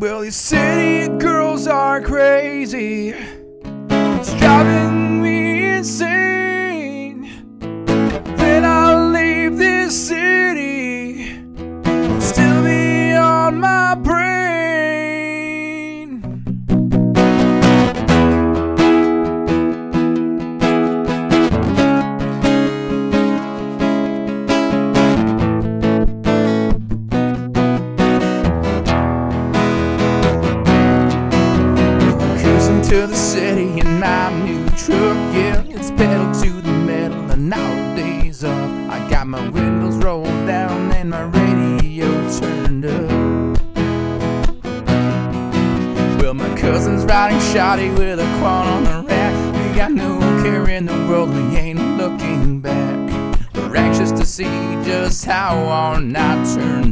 Well, these city girls are crazy. It's driving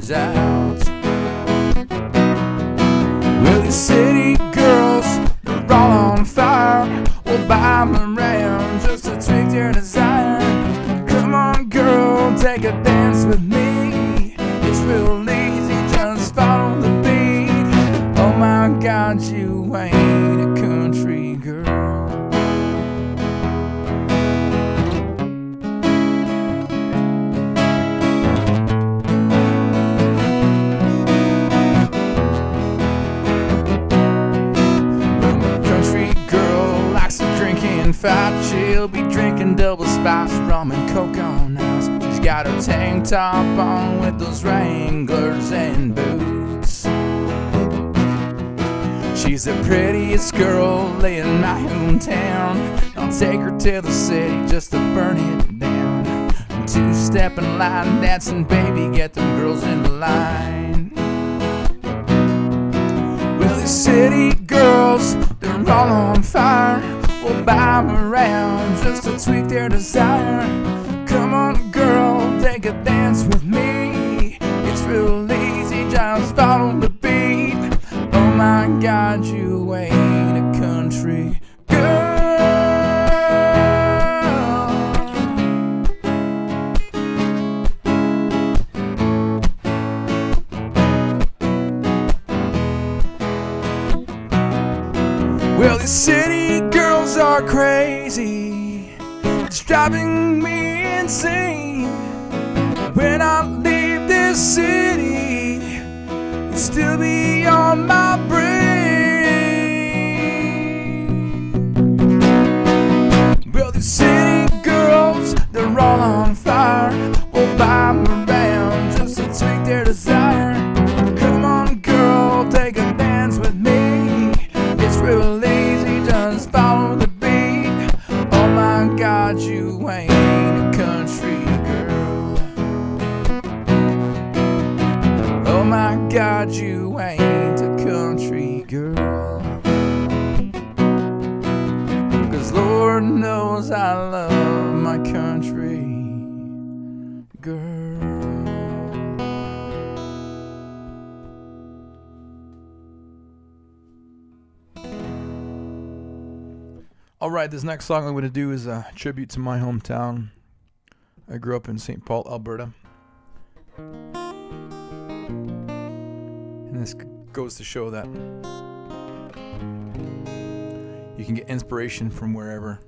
turns She'll be drinking double spice rum and coke on ice. She's got her tank top on with those Wranglers and boots. She's the prettiest girl in my hometown. I'll take her to the city just to burn it down. Two step in line dancing, baby, get them girls in the line. Well, these city girls, they're all on fire. Them around just to tweak their desire. Come on, girl, take a dance with me. It's real easy, just follow the beat. Oh my God, you ain't a country girl. Well, these city crazy. It's driving me insane. When I leave this city, you'll still be on my brain. God, you ain't a country girl. Cause Lord knows I love my country girl. All right, this next song I'm going to do is a tribute to my hometown. I grew up in St. Paul, Alberta. And this goes to show that you can get inspiration from wherever.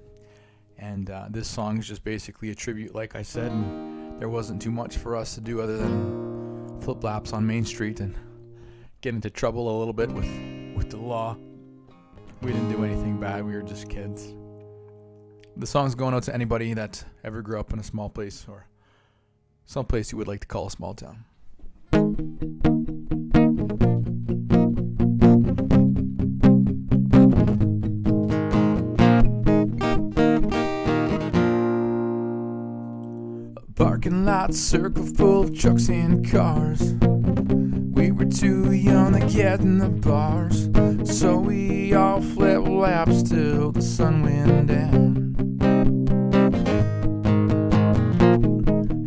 And uh, this song is just basically a tribute, like I said. And there wasn't too much for us to do other than flip laps on Main Street and get into trouble a little bit with, with the law. We didn't do anything bad. We were just kids. The song's going out to anybody that ever grew up in a small place or some place you would like to call a small town. Parking lot circle full of trucks and cars. We were too young to get in the bars, so we all flip laps till the sun went down.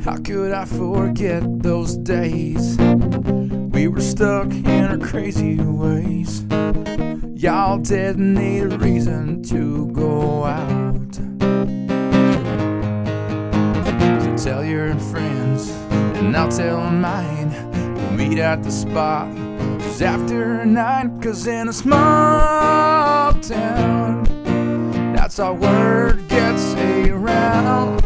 How could I forget those days? We were stuck in our crazy ways. Y'all didn't need a reason to go out. Tell your friends, and I'll tell mine. We'll meet at the spot. It's after nine, cause in a small town, that's how word gets around.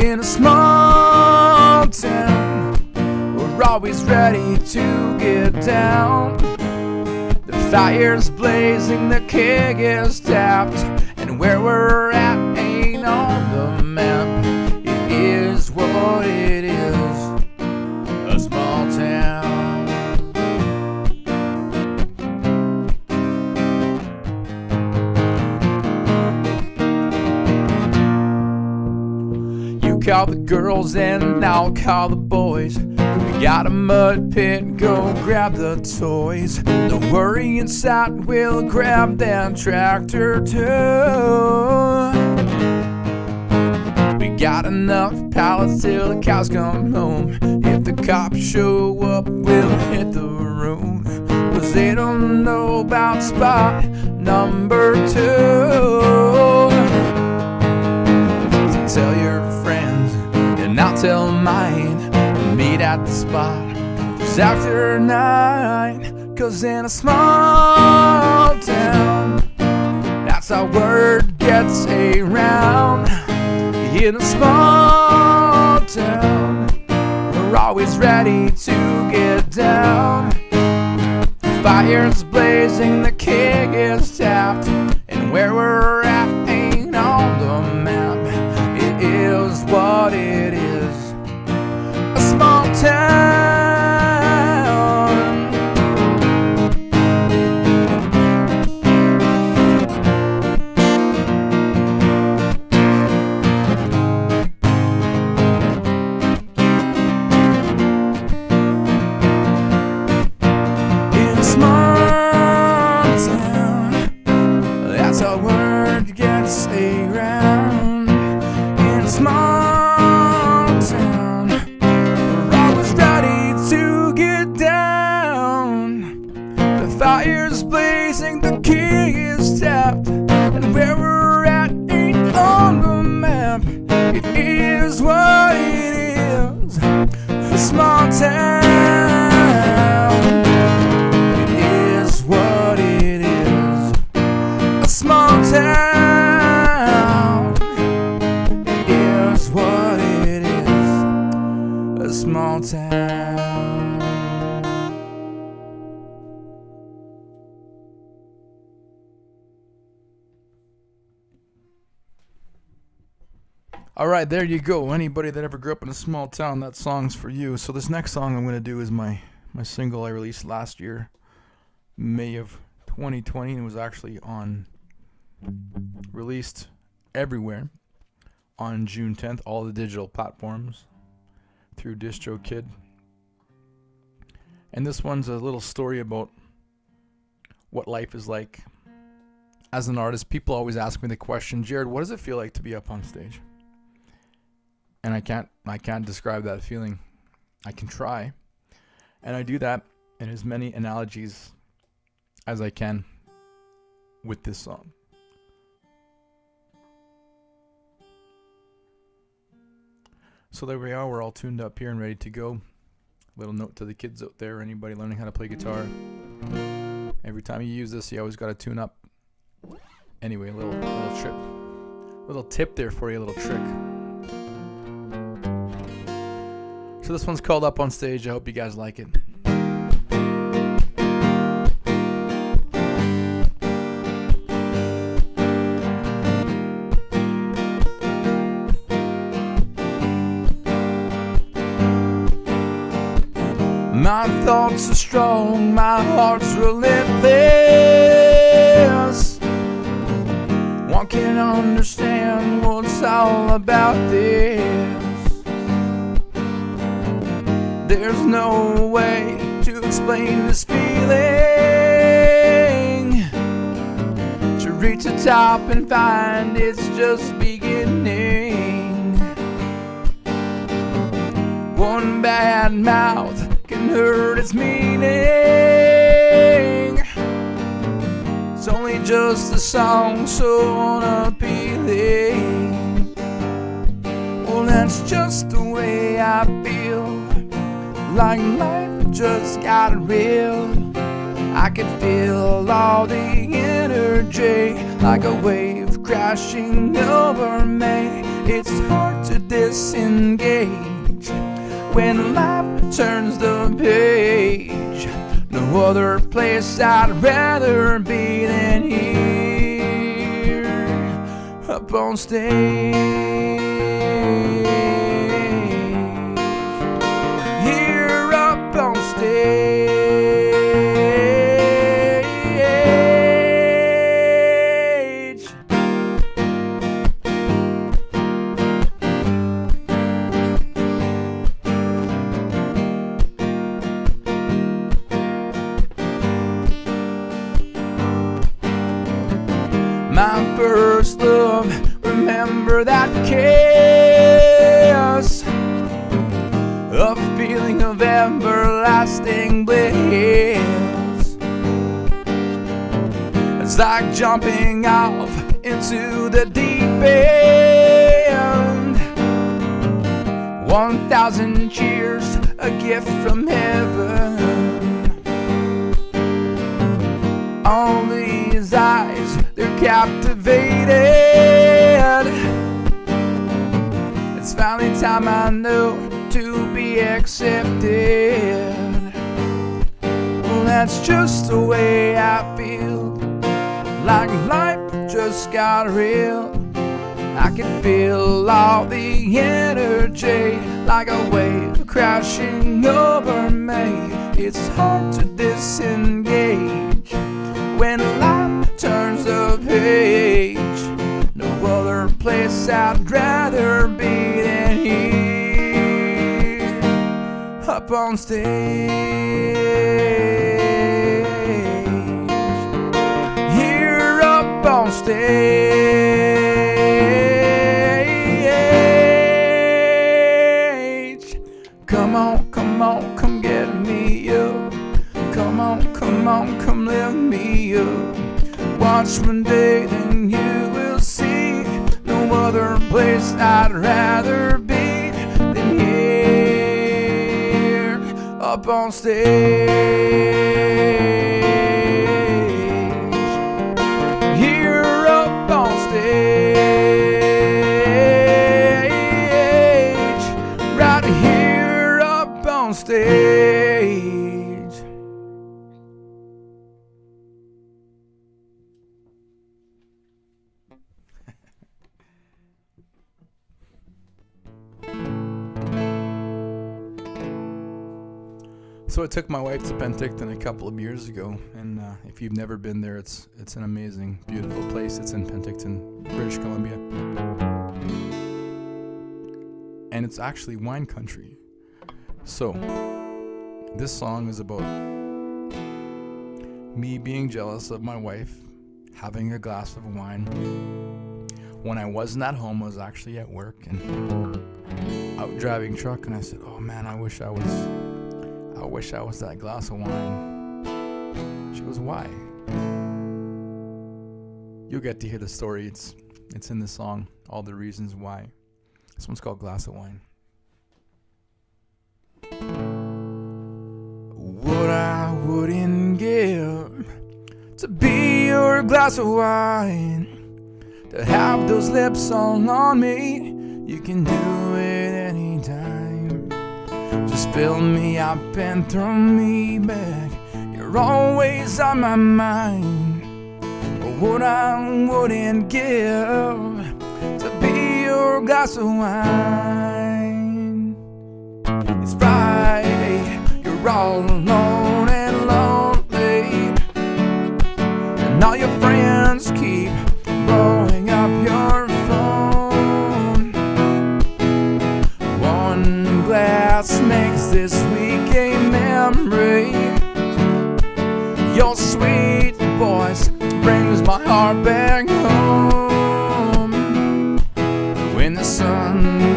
In a small town, we're always ready to get down. The fire's blazing, the keg is tapped, and where we're at ain't on the what it is, a small town. You call the girls and I'll call the boys. We got a mud pit, go grab the toys. Don't worry, inside we'll grab that tractor too. Got enough pallets till the cows come home. If the cops show up, we'll hit the room. Cause they don't know about spot number two. So tell your friends, and I'll tell mine. Meet at the spot. It's after nine. Cause in a small town, that's how word gets around. In a small town, we're always ready to get down. The Fire's blazing, the keg is tapped, and where we're All right, there you go. Anybody that ever grew up in a small town, that song's for you. So this next song I'm going to do is my my single I released last year, May of 2020, and it was actually on released everywhere on June 10th, all the digital platforms through DistroKid. And this one's a little story about what life is like as an artist. People always ask me the question, Jarrid, what does it feel like to be up on stage? And I can't I can't describe that feeling. I can try. And I do that in as many analogies as I can with this song. So there we are, we're all tuned up here and ready to go. Little note to the kids out there, anybody learning how to play guitar. Every time you use this, you always got to tune up. Anyway, a little little trip, little tip there for you, a little trick. So this one's called Up on Stage. I hope you guys like it. Heart's relentless. One can understand what's all about this. There's no way to explain this feeling. To reach the top and find it's just beginning. One bad mouth can hurt its meaning. Just a song so unappealing. Well, that's just the way I feel. Like life just got real. I could feel all the energy like a wave crashing over me. It's hard to disengage when life turns the page. Other place I'd rather be than here up on stage. Like jumping off into the deep end. One thousand cheers, a gift from heaven. All these eyes, they're captivated. It's finally time I know to be accepted. Well, that's just the way I feel. Like life just got real. I can feel all the energy like a wave crashing over me. It's hard to disengage when life turns the page. No other place I'd rather be than here, up on stage. So I took my wife to Penticton a couple of years ago, and uh, if you've never been there, it's it's an amazing, beautiful place. It's in Penticton, British Columbia, and it's actually wine country. So this song is about me being jealous of my wife having a glass of wine when I wasn't at home. I was actually at work and out driving truck, and I said, "Oh man, I wish I was." I wish I was that glass of wine. She goes, Why? You'll get to hear the story. It's it's in the song, all the reasons why. This one's called Glass of Wine. What I wouldn't give to be your glass of wine, to have those lips all on me. You can do fill me up and throw me back. You're always on my mind. What I wouldn't give to be your glass of wine. It's Friday, you're all alone back home. When the sun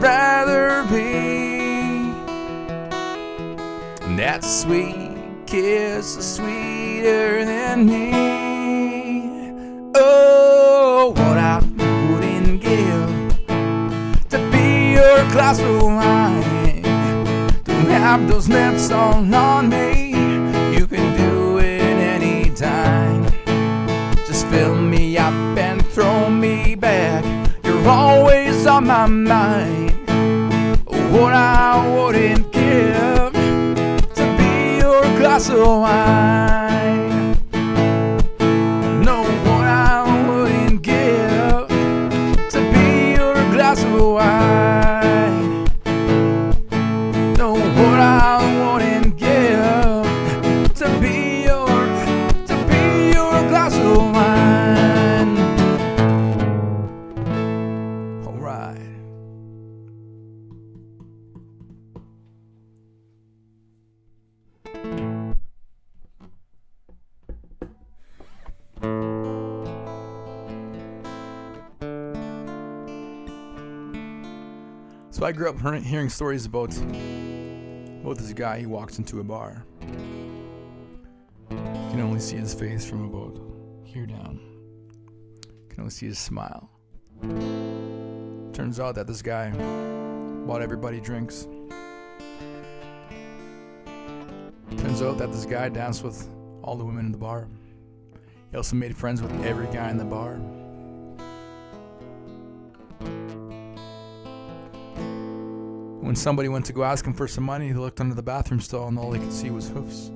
Rather be. That sweet kiss is sweeter than me. Oh, what I wouldn't give to be your glass of wine. To have those lips all on me. Always on my mind. What I wouldn't give to be your glass of wine. I grew up hearing stories about about this guy. He walks into a bar. You can only see his face from about here down. You can only see his smile. Turns out that this guy bought everybody drinks. Turns out that this guy danced with all the women in the bar. He also made friends with every guy in the bar. When somebody went to go ask him for some money, he looked under the bathroom stall and all he could see was hoofs.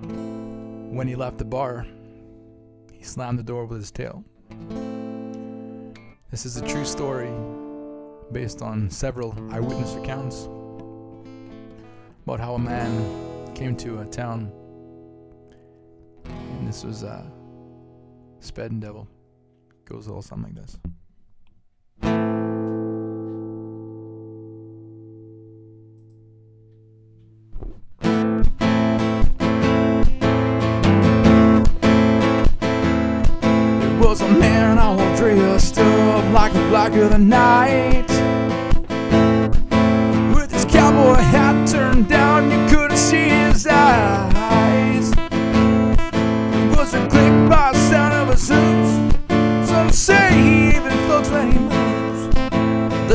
When he left the bar, he slammed the door with his tail. This is a true story based on several eyewitness accounts about how a man came to a town and this was uh, Sped and Devil. Goes a little something like this.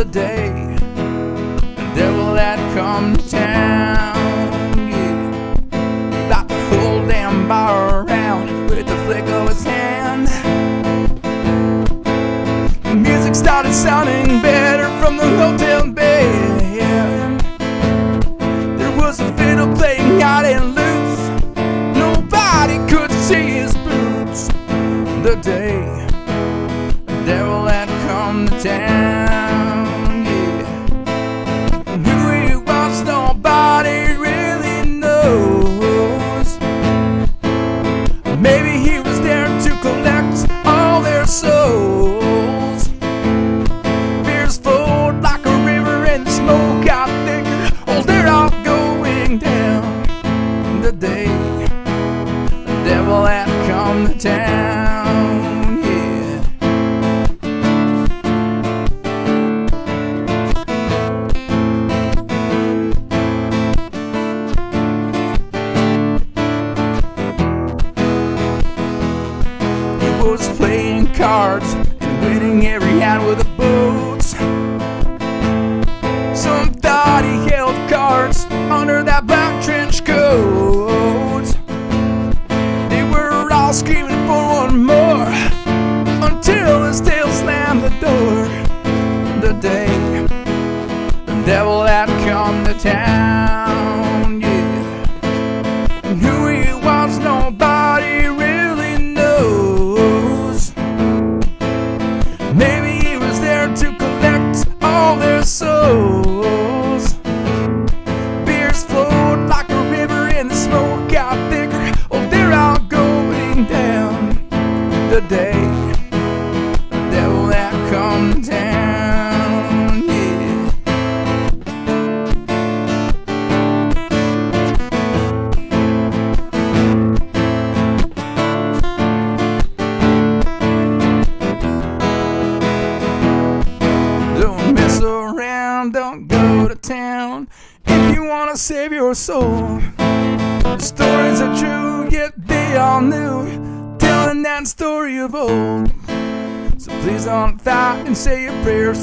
The day the devil had come to town, yeah. Like the whole damn bar around with the flick of his hand. The music started sounding better from the hotel bed. There was a fiddle playing out and loose. Nobody could see his boots. The day the devil had come to town,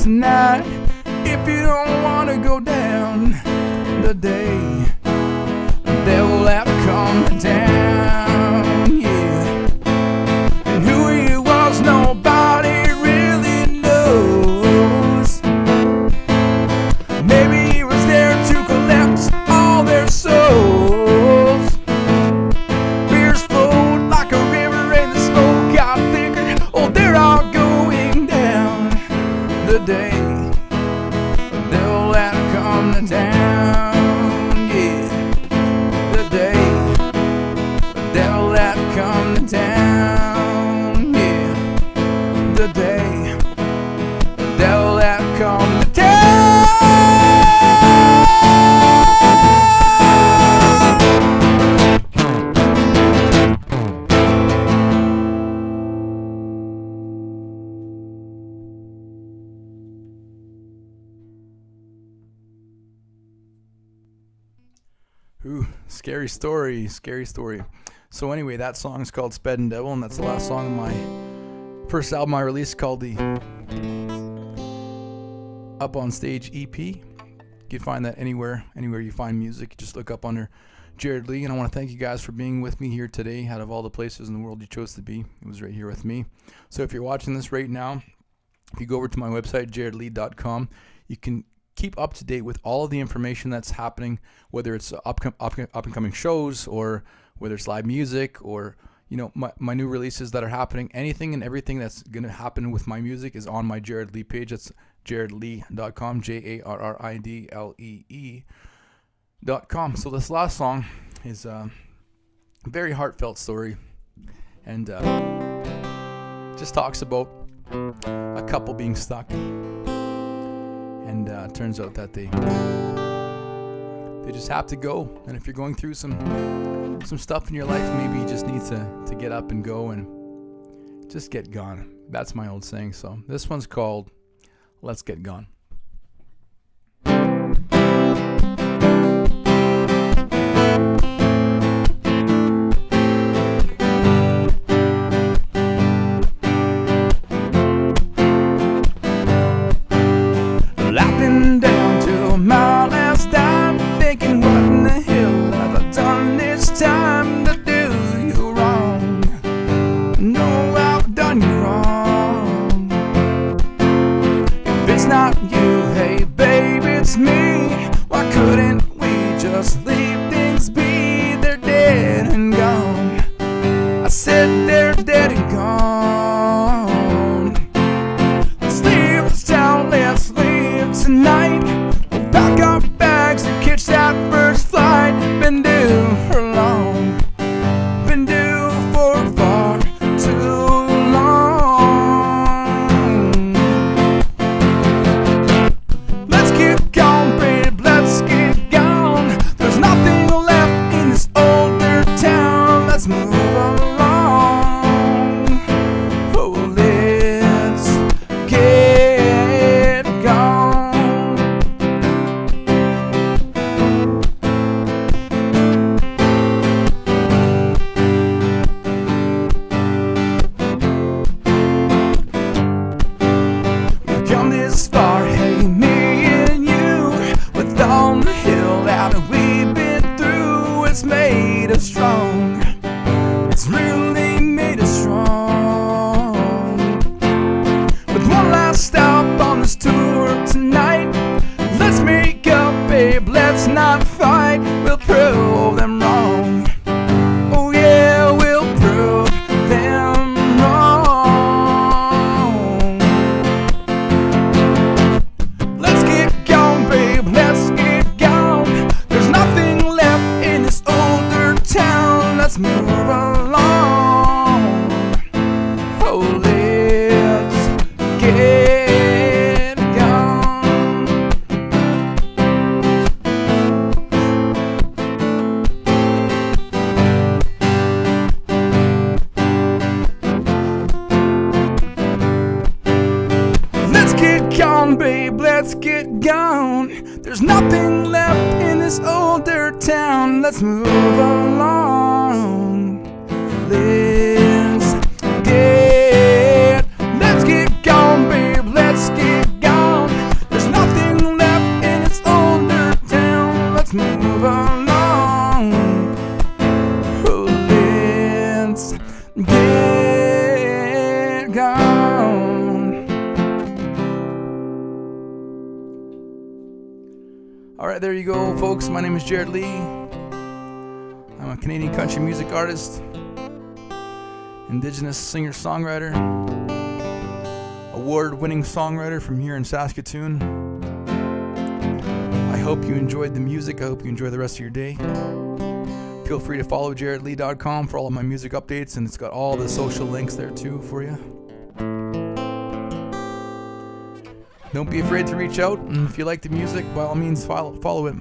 tonight if you don't wanna go down the day the devil had come. Yeah. Scary story, scary story. So anyway, that song is called Sped and Devil, and that's the last song of my first album I released called the Up on Stage EP. You can find that anywhere, anywhere you find music. Just look up under Jarrid Lee, and I want to thank you guys for being with me here today. Out of all the places in the world you chose to be, it was right here with me. So if you're watching this right now, if you go over to my website jarridlee.com, you can keep up to date with all of the information that's happening, whether it's up, up, up and coming shows or whether it's live music or you know my, my new releases that are happening. Anything and everything that's gonna happen with my music is on my Jarrid Lee page. That's jarridlee.com, J A R R I D L E E dot com. So this last song is a very heartfelt story, and uh, just talks about a couple being stuck and uh, turns out that they they just have to go. And if you're going through some some stuff in your life, maybe you just need to to get up and go and just get gone. That's my old saying. So this one's called "Let's Get Gone." Let's move along. Oh, let's get gone. Let's get gone, babe, let's get gone. There's nothing left in this older town. Let's move All right, there you go, folks. My name is Jarrid Lee. I'm a Canadian country music artist, Indigenous singer songwriter, award winning songwriter from here in Saskatoon. I hope you enjoyed the music. I hope you enjoy the rest of your day. Feel free to follow jarridlee.com for all of my music updates, and it's got all the social links there too for you. Don't be afraid to reach out, and if you like the music, by all means, follow, follow it.